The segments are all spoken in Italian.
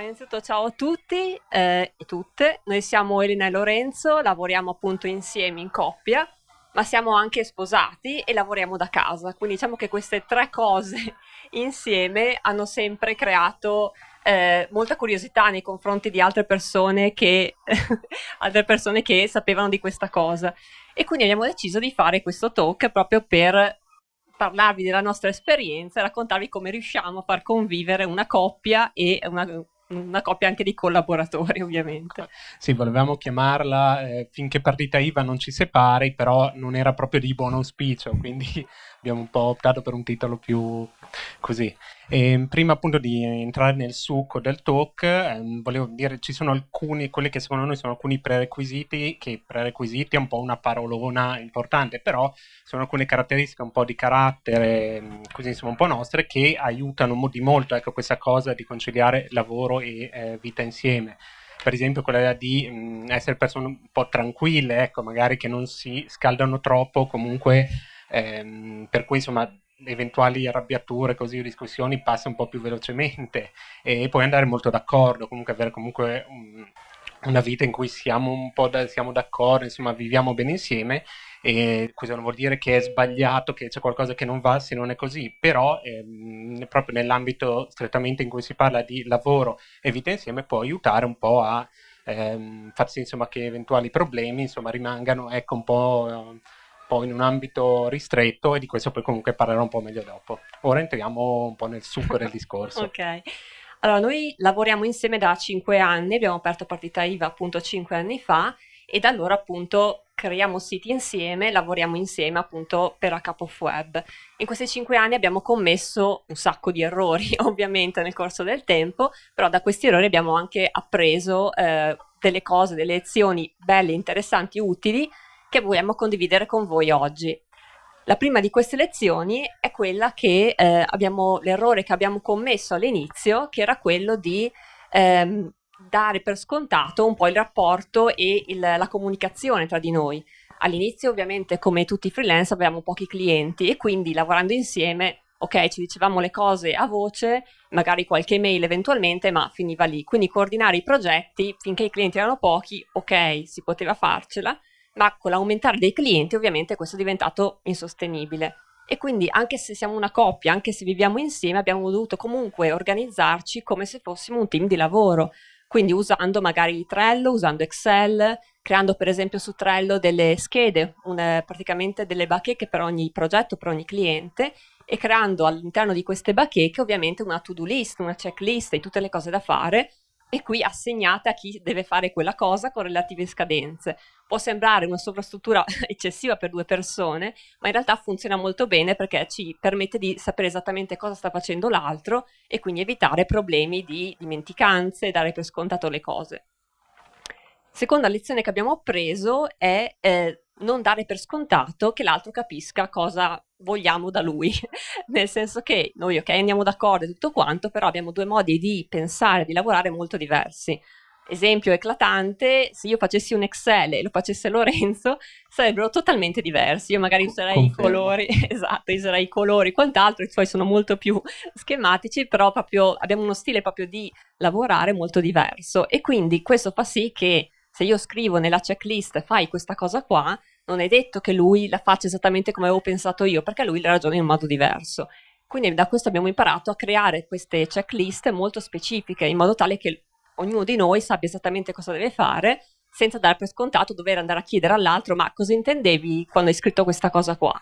innanzitutto ciao a tutti eh, e tutte, noi siamo Elena e Lorenzo, lavoriamo appunto insieme in coppia, ma siamo anche sposati e lavoriamo da casa, quindi diciamo che queste tre cose insieme hanno sempre creato eh, molta curiosità nei confronti di altre persone, che, altre persone che sapevano di questa cosa. E quindi abbiamo deciso di fare questo talk proprio per parlarvi della nostra esperienza e raccontarvi come riusciamo a far convivere una coppia e una, una coppia anche di collaboratori ovviamente. Sì, volevamo chiamarla eh, finché partita IVA non ci separi, però non era proprio di buon auspicio, quindi abbiamo un po' optato per un titolo più così. E prima appunto di entrare nel succo del talk, ehm, volevo dire ci sono alcuni, quelli che secondo noi sono alcuni prerequisiti, che prerequisiti è un po' una parolona importante, però sono alcune caratteristiche un po' di carattere, ehm, così insomma un po' nostre, che aiutano di molto ecco, questa cosa di conciliare lavoro e eh, vita insieme per esempio quella di mh, essere persone un po' tranquille, ecco, magari che non si scaldano troppo, comunque ehm, per cui insomma eventuali arrabbiature, così discussioni passa un po' più velocemente e poi andare molto d'accordo, comunque avere comunque un, una vita in cui siamo un po' da, siamo d'accordo, insomma viviamo bene insieme e questo non vuol dire che è sbagliato, che c'è qualcosa che non va se non è così, però ehm, proprio nell'ambito strettamente in cui si parla di lavoro e vita insieme può aiutare un po' a ehm, far sì insomma, che eventuali problemi insomma, rimangano ecco, un po' po' in un ambito ristretto e di questo poi comunque parlerò un po' meglio dopo. Ora entriamo un po' nel succo del discorso. ok. Allora, noi lavoriamo insieme da 5 anni, abbiamo aperto partita IVA appunto 5 anni fa e da allora appunto creiamo siti insieme, lavoriamo insieme appunto per a Cup of Web. In questi 5 anni abbiamo commesso un sacco di errori ovviamente nel corso del tempo, però da questi errori abbiamo anche appreso eh, delle cose, delle lezioni belle, interessanti, utili che vogliamo condividere con voi oggi. La prima di queste lezioni è quella che eh, abbiamo, l'errore che abbiamo commesso all'inizio, che era quello di ehm, dare per scontato un po' il rapporto e il, la comunicazione tra di noi. All'inizio ovviamente come tutti i freelance avevamo pochi clienti e quindi lavorando insieme ok, ci dicevamo le cose a voce, magari qualche mail eventualmente, ma finiva lì. Quindi coordinare i progetti finché i clienti erano pochi, ok, si poteva farcela, ma con l'aumentare dei clienti ovviamente questo è diventato insostenibile. E quindi anche se siamo una coppia, anche se viviamo insieme, abbiamo dovuto comunque organizzarci come se fossimo un team di lavoro, quindi usando magari Trello, usando Excel, creando per esempio su Trello delle schede, una, praticamente delle bacheche per ogni progetto, per ogni cliente, e creando all'interno di queste bacheche ovviamente una to-do list, una checklist di tutte le cose da fare, e qui assegnate a chi deve fare quella cosa con relative scadenze. Può sembrare una sovrastruttura eccessiva per due persone, ma in realtà funziona molto bene perché ci permette di sapere esattamente cosa sta facendo l'altro e quindi evitare problemi di dimenticanze, dare per scontato le cose. Seconda lezione che abbiamo appreso è eh, non dare per scontato che l'altro capisca cosa vogliamo da lui, nel senso che noi ok andiamo d'accordo e tutto quanto, però abbiamo due modi di pensare, di lavorare molto diversi. Esempio eclatante, se io facessi un Excel e lo facesse Lorenzo, sarebbero totalmente diversi. Io magari userei Confermo. i colori, esatto, userei i colori, quant'altro, i suoi sono molto più schematici, però proprio abbiamo uno stile proprio di lavorare molto diverso e quindi questo fa sì che se io scrivo nella checklist fai questa cosa qua, non è detto che lui la faccia esattamente come avevo pensato io, perché lui la ragiona in un modo diverso. Quindi da questo abbiamo imparato a creare queste checklist molto specifiche, in modo tale che ognuno di noi sappia esattamente cosa deve fare, senza dare per scontato dover andare a chiedere all'altro ma cosa intendevi quando hai scritto questa cosa qua?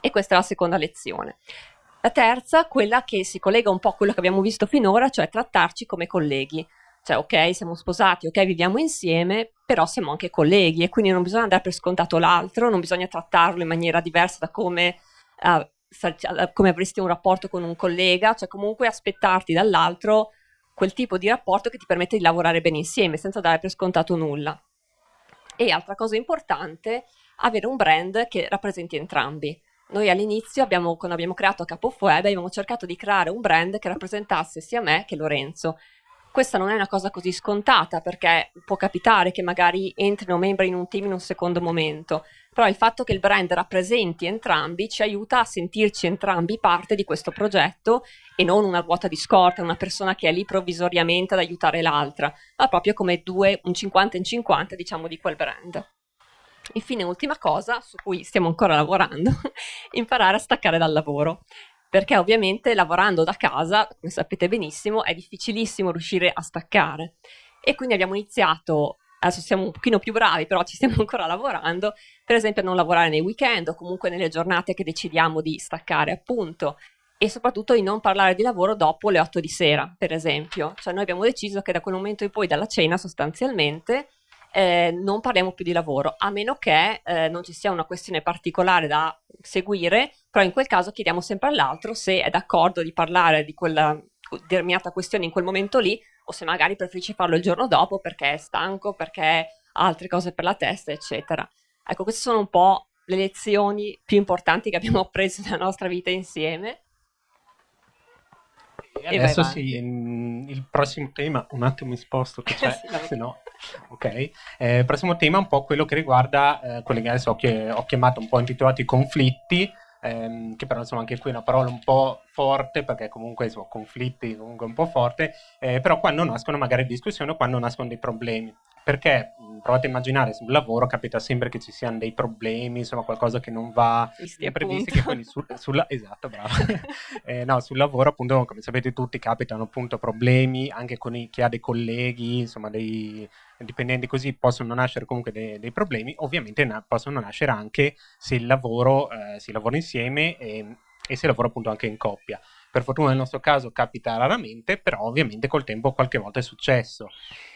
E questa è la seconda lezione. La terza, quella che si collega un po' a quello che abbiamo visto finora, cioè trattarci come colleghi cioè ok siamo sposati, ok viviamo insieme, però siamo anche colleghi e quindi non bisogna dare per scontato l'altro, non bisogna trattarlo in maniera diversa da come, uh, come avresti un rapporto con un collega, cioè comunque aspettarti dall'altro quel tipo di rapporto che ti permette di lavorare bene insieme senza dare per scontato nulla. E altra cosa importante, avere un brand che rappresenti entrambi. Noi all'inizio, quando abbiamo creato Capo Web, abbiamo cercato di creare un brand che rappresentasse sia me che Lorenzo, questa non è una cosa così scontata perché può capitare che magari entrino membri in un team in un secondo momento, però il fatto che il brand rappresenti entrambi ci aiuta a sentirci entrambi parte di questo progetto e non una ruota di scorta, una persona che è lì provvisoriamente ad aiutare l'altra, ma proprio come due, un 50 in 50 diciamo di quel brand. Infine, ultima cosa su cui stiamo ancora lavorando, imparare a staccare dal lavoro perché ovviamente lavorando da casa, come sapete benissimo, è difficilissimo riuscire a staccare. E quindi abbiamo iniziato, adesso siamo un pochino più bravi, però ci stiamo ancora lavorando, per esempio a non lavorare nei weekend o comunque nelle giornate che decidiamo di staccare appunto e soprattutto di non parlare di lavoro dopo le 8 di sera, per esempio. Cioè noi abbiamo deciso che da quel momento in poi, dalla cena sostanzialmente, eh, non parliamo più di lavoro, a meno che eh, non ci sia una questione particolare da seguire, però in quel caso chiediamo sempre all'altro se è d'accordo di parlare di quella determinata questione in quel momento lì o se magari preferisce farlo il giorno dopo perché è stanco, perché ha altre cose per la testa, eccetera. Ecco, queste sono un po' le lezioni più importanti che abbiamo preso nella nostra vita insieme. E adesso sì, il prossimo tema, un attimo mi sposto che c'è, se no, ok. Eh, prossimo tema è un po' quello che riguarda eh, quelli che adesso ho, ho chiamato un po' intitolati conflitti, ehm, che però insomma anche qui è una parola un po' forte perché comunque insomma, conflitti comunque un po' forte, eh, però quando nascono magari discussioni o quando nascono dei problemi. Perché provate a immaginare sul lavoro capita sempre che ci siano dei problemi, insomma qualcosa che non va previsto, che quindi sul, sulla, esatto, bravo. eh, no, sul lavoro appunto come sapete tutti capitano appunto problemi anche con i, chi ha dei colleghi, insomma dei dipendenti così possono nascere comunque dei, dei problemi, ovviamente na- possono nascere anche se il lavoro eh, si lavora insieme e, e se lavora appunto anche in coppia. Per fortuna nel nostro caso capita raramente, però ovviamente col tempo qualche volta è successo.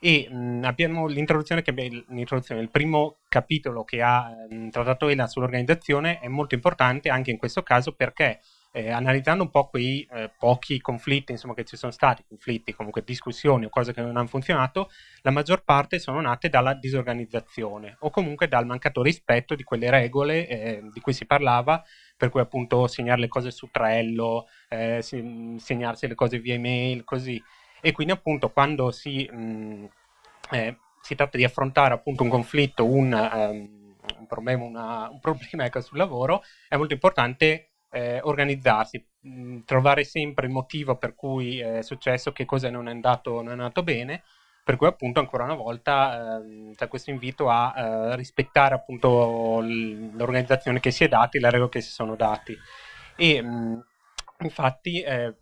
E mh, abbiamo l'introduzione che l'introduzione, il primo capitolo che ha mh, trattato Ela sull'organizzazione è molto importante anche in questo caso perché eh, analizzando un po' quei eh, pochi conflitti insomma, che ci sono stati, conflitti, comunque discussioni o cose che non hanno funzionato, la maggior parte sono nate dalla disorganizzazione o comunque dal mancato rispetto di quelle regole eh, di cui si parlava, per cui appunto segnare le cose su Trello, eh, segnarsi le cose via email, così. E quindi appunto quando si, mh, mm, eh, si tratta di affrontare appunto un conflitto, un, um, un problema, una, un problema ecco, sul lavoro, è molto importante eh, organizzarsi, mm, trovare sempre il motivo per cui è successo, che cosa non è andato, non è andato bene, per cui appunto ancora una volta eh, c'è questo invito a eh, rispettare appunto l'organizzazione che si è dati, le regole che si sono dati. E mh, infatti eh,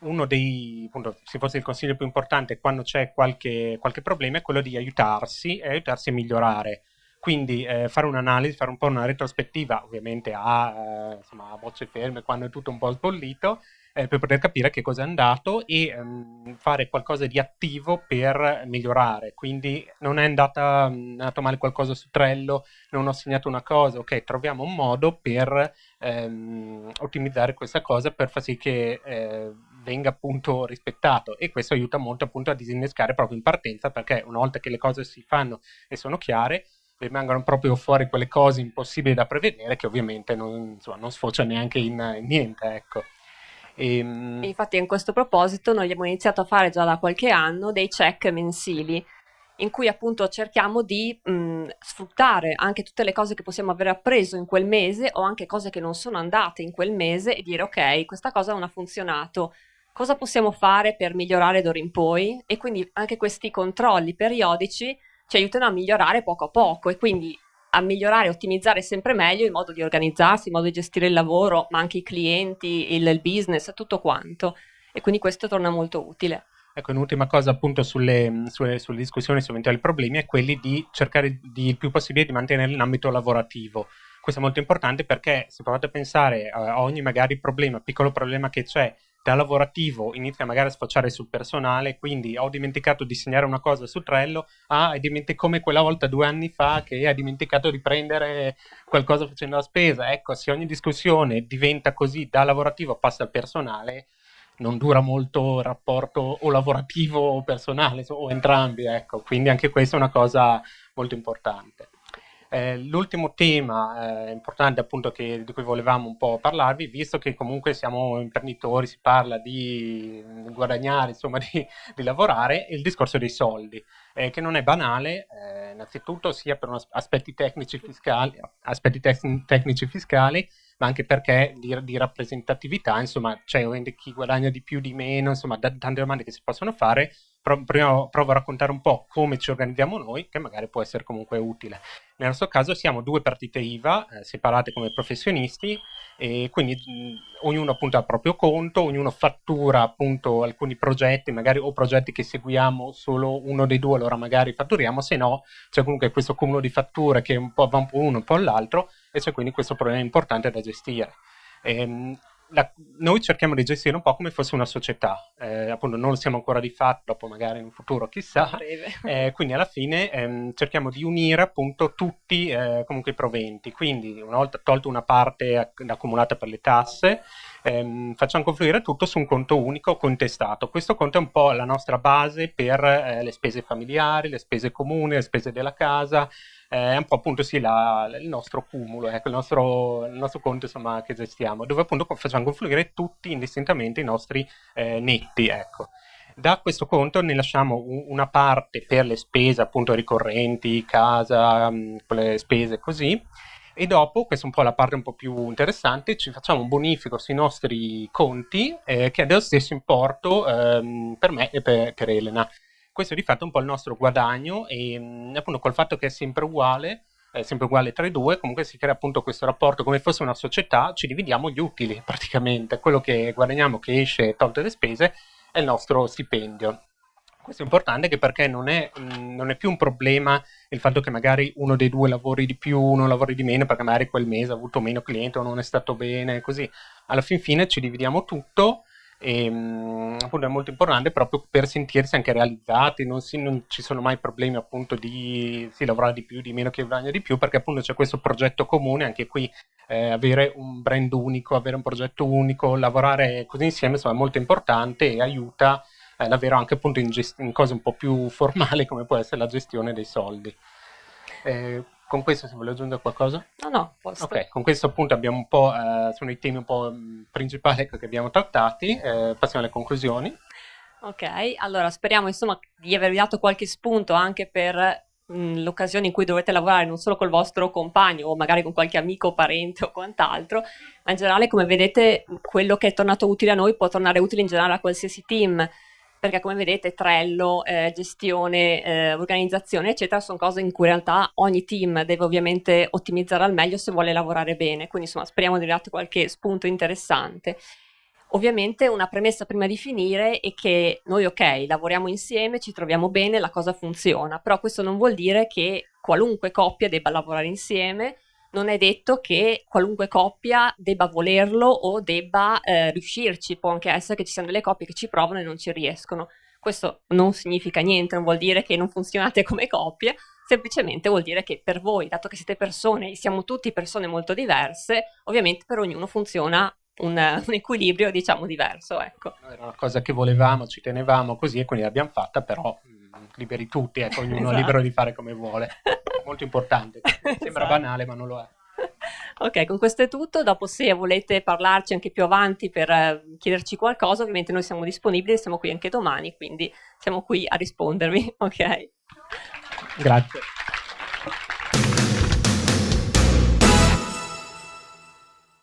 uno dei, appunto, se fosse il consiglio più importante quando c'è qualche, qualche problema è quello di aiutarsi e aiutarsi a migliorare. Quindi eh, fare un'analisi, fare un po' una retrospettiva, ovviamente a, eh, insomma, a bocce ferme, quando è tutto un po' sbollito, eh, per poter capire che cosa è andato e ehm, fare qualcosa di attivo per migliorare. Quindi non è, andata, è andato male qualcosa su Trello, non ho segnato una cosa, ok, troviamo un modo per ehm, ottimizzare questa cosa per far sì che eh, venga appunto rispettato e questo aiuta molto appunto a disinnescare proprio in partenza perché una volta che le cose si fanno e sono chiare rimangono proprio fuori quelle cose impossibili da prevedere che ovviamente non, insomma, non sfocia neanche in, in niente, ecco. E, ehm, Infatti in questo proposito noi abbiamo iniziato a fare già da qualche anno dei check mensili in cui appunto cerchiamo di mh, sfruttare anche tutte le cose che possiamo aver appreso in quel mese o anche cose che non sono andate in quel mese e dire ok, questa cosa non ha funzionato, cosa possiamo fare per migliorare d'ora in poi? E quindi anche questi controlli periodici ci aiutano a migliorare poco a poco e quindi a migliorare e ottimizzare sempre meglio il modo di organizzarsi, il modo di gestire il lavoro, ma anche i clienti, il, il business, tutto quanto. E quindi questo torna molto utile. Ecco, un'ultima cosa appunto sulle, sulle, sulle discussioni su eventuali problemi è quelli di cercare di, il più possibile di mantenere l'ambito lavorativo. Questo è molto importante perché se provate a pensare a ogni magari problema, piccolo problema che c'è da lavorativo inizia magari a sfociare sul personale, quindi ho dimenticato di segnare una cosa su Trello, ah, è dimenticato come quella volta due anni fa che hai dimenticato di prendere qualcosa facendo la spesa. Ecco, se ogni discussione diventa così da lavorativo passa al personale, non dura molto il rapporto o lavorativo o personale, o entrambi, ecco. Quindi anche questa è una cosa molto importante. Eh, l'ultimo tema eh, importante appunto che, di cui volevamo un po' parlarvi, visto che comunque siamo imprenditori, si parla di guadagnare, insomma di, di lavorare, il discorso dei soldi, eh, che non è banale, eh, innanzitutto sia per aspetti tecnici fiscali, aspetti tec- tecnici fiscali ma anche perché di, di rappresentatività, insomma, c'è cioè, chi guadagna di più, di meno, insomma, d- tante domande che si possono fare. Pro- prima provo a raccontare un po' come ci organizziamo noi, che magari può essere comunque utile. Nel nostro caso siamo due partite IVA eh, separate come professionisti e quindi mh, ognuno appunto ha il proprio conto, ognuno fattura appunto alcuni progetti, magari o progetti che seguiamo solo uno dei due, allora magari fatturiamo, se no c'è comunque questo cumulo di fatture che un po' va un po' uno, un po' l'altro e c'è quindi questo problema importante da gestire. Ehm, la, noi cerchiamo di gestire un po' come fosse una società, eh, appunto non lo siamo ancora di fatto, dopo magari in un futuro chissà, eh, quindi alla fine ehm, cerchiamo di unire appunto tutti eh, comunque i proventi, quindi una volta tolto una parte accumulata per le tasse, ehm, facciamo confluire tutto su un conto unico contestato, questo conto è un po' la nostra base per eh, le spese familiari, le spese comuni, le spese della casa, è un po' appunto sì la, il nostro cumulo, ecco, il nostro, il nostro conto insomma, che gestiamo, dove appunto facciamo confluire tutti indistintamente i nostri eh, netti, ecco. Da questo conto ne lasciamo una parte per le spese appunto ricorrenti, casa, mh, le spese così, e dopo, questa è un po' la parte un po' più interessante, ci facciamo un bonifico sui nostri conti eh, che è dello stesso importo ehm, per me e per, per Elena. Questo è di fatto un po' il nostro guadagno e mm, appunto col fatto che è sempre uguale, è sempre uguale tra i due, comunque si crea appunto questo rapporto come fosse una società, ci dividiamo gli utili praticamente, quello che guadagniamo che esce tolte le spese è il nostro stipendio. Questo è importante anche perché non è, mm, non è, più un problema il fatto che magari uno dei due lavori di più, uno lavori di meno, perché magari quel mese ha avuto meno clienti o non è stato bene, così. Alla fin fine ci dividiamo tutto e ehm, appunto è molto importante proprio per sentirsi anche realizzati, non, si, non ci sono mai problemi appunto di si lavorare di più, di meno che guadagna di più, perché appunto c'è questo progetto comune, anche qui eh, avere un brand unico, avere un progetto unico, lavorare così insieme insomma, è molto importante e aiuta eh, davvero anche appunto in, in, cose un po' più formali come può essere la gestione dei soldi. Eh, con questo se vuole aggiungere qualcosa? No, no, posto. Ok, con questo appunto abbiamo un po', eh, sono i temi un po' mm, principali che abbiamo trattati, eh, passiamo alle conclusioni. Ok, allora speriamo insomma di avervi dato qualche spunto anche per mm, l'occasione in cui dovete lavorare non solo col vostro compagno o magari con qualche amico o parente o quant'altro, ma in generale come vedete quello che è tornato utile a noi può tornare utile in generale a qualsiasi team perché come vedete Trello, eh, gestione, eh, organizzazione, eccetera, sono cose in cui in realtà ogni team deve ovviamente ottimizzare al meglio se vuole lavorare bene, quindi insomma speriamo di dato qualche spunto interessante. Ovviamente una premessa prima di finire è che noi ok, lavoriamo insieme, ci troviamo bene, la cosa funziona, però questo non vuol dire che qualunque coppia debba lavorare insieme, non è detto che qualunque coppia debba volerlo o debba eh, riuscirci, può anche essere che ci siano delle coppie che ci provano e non ci riescono. Questo non significa niente, non vuol dire che non funzionate come coppie, semplicemente vuol dire che per voi, dato che siete persone e siamo tutti persone molto diverse, ovviamente per ognuno funziona un, un, equilibrio, diciamo, diverso. Ecco. Era una cosa che volevamo, ci tenevamo così e quindi l'abbiamo fatta, però mm, liberi tutti, ecco, ognuno esatto. è libero di fare come vuole. Molto importante. Sembra esatto. banale, ma non lo è. Ok, con questo è tutto. Dopo, se volete parlarci anche più avanti per uh, chiederci qualcosa, ovviamente noi siamo disponibili, siamo qui anche domani, quindi siamo qui a rispondervi. Ok. Grazie.